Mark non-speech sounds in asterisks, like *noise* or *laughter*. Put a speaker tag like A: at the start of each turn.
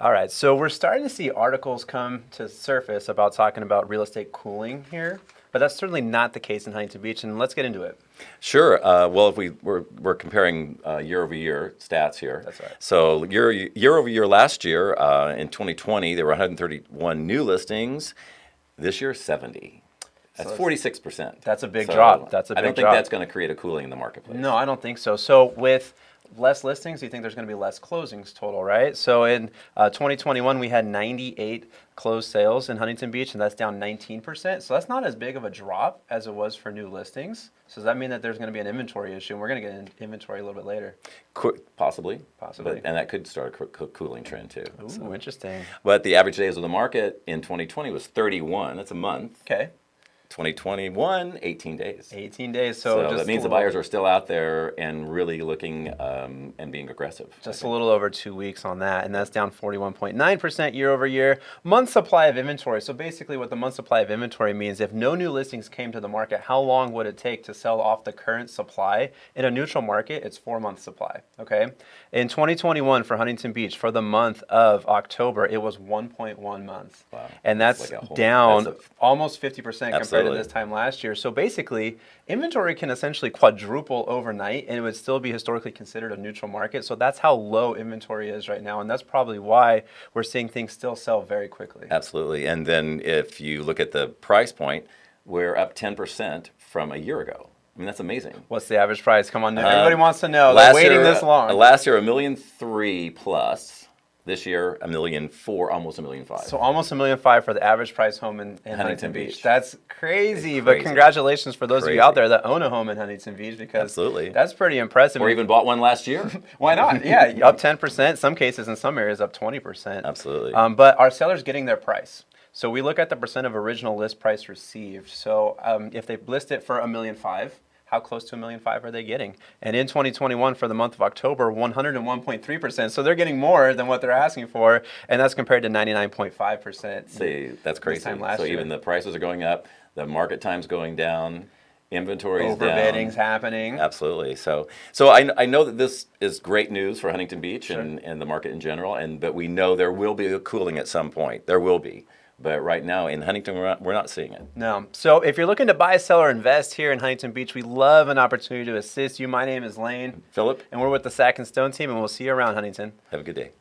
A: All right, so we're starting to see articles come to surface about talking about real estate cooling here, but that's certainly not the case in Huntington Beach, and let's get into it.
B: Sure. Uh, well, if we we're, we're comparing uh, year over year stats here.
A: That's right.
B: So year year over year last year uh, in 2020 there were 131 new listings. This year 70. That's 46 percent.
A: That's a big drop. That's a big drop.
B: I don't think
A: drop.
B: that's going to create a cooling in the marketplace.
A: No, I don't think so. So with less listings, you think there's going to be less closings total, right? So in uh, 2021, we had 98 closed sales in Huntington Beach, and that's down 19%. So that's not as big of a drop as it was for new listings. So does that mean that there's going to be an inventory issue? And we're going to get in inventory a little bit later.
B: Qu- possibly.
A: Possibly.
B: But, and that could start a coo- coo- cooling trend too.
A: Ooh, interesting.
B: But the average days of the market in 2020 was 31. That's a month.
A: Okay,
B: 2021, 18 days.
A: 18 days.
B: So,
A: So, just
B: that means the buyers are still out there and really looking um, and being aggressive.
A: Just a little over two weeks on that, and that's down 41.9% year over year. Month supply of inventory. So basically, what the month supply of inventory means, if no new listings came to the market, how long would it take to sell off the current supply? In a neutral market, it's four month supply. Okay. In 2021, for Huntington Beach, for the month of October, it was 1.1 months,
B: Wow.
A: and
B: That's
A: that's
B: like whole-
A: down
B: that's a-
A: almost 50% compared
B: Absolutely.
A: this time last year. So basically, inventory can essentially quadruple overnight and it would still be historically considered a neutral market. So that's how low inventory is right now. And that's probably why we're seeing things still sell very quickly.
B: Absolutely. And then if you look at the price point, we're up 10% from a year ago. I mean, that's amazing.
A: What's the average price? Come on, everybody wants to know. They're waiting
B: year,
A: this
B: uh,
A: long.
B: last year, a million three plus. This year, a million four, almost a million five.
A: so almost a million five for the average price home in, in Huntington,
B: Huntington
A: Beach.
B: Beach.
A: That's crazy, But congratulations for those of you out there that own a home in Huntington Beach because
B: Absolutely.
A: that's pretty impressive.
B: or even bought one last year. *laughs*
A: Why not? Yeah, *laughs* up 10%. Some cases in some areas up 20%.
B: Absolutely.
A: Um, but are sellers getting their price? So we look at the percent of original list price received. So um, if they list it for a million five, how close to a million five are they getting? And in 2021, for the month of October, 101.3%. So they're getting more than what they're asking for, and that's compared to 99.5%.
B: See, that's crazy.
A: time last
B: so
A: year.
B: even the prices are going up, the market time's going down, inventory's down.
A: Overbidding's happening.
B: Absolutely. So, so I, I know that this is great news for Huntington Beach and, and the market in general, and but we know there will be a cooling at some point. There will be, but right now in Huntington, we're not, we're not seeing it.
A: No. So if you're looking to buy, sell, or invest here in Huntington Beach, we love an opportunity to assist you. My name is Lane,
B: Philip,
A: and we're with the Sack and Stone team, and we'll see you around Huntington.
B: have a good day.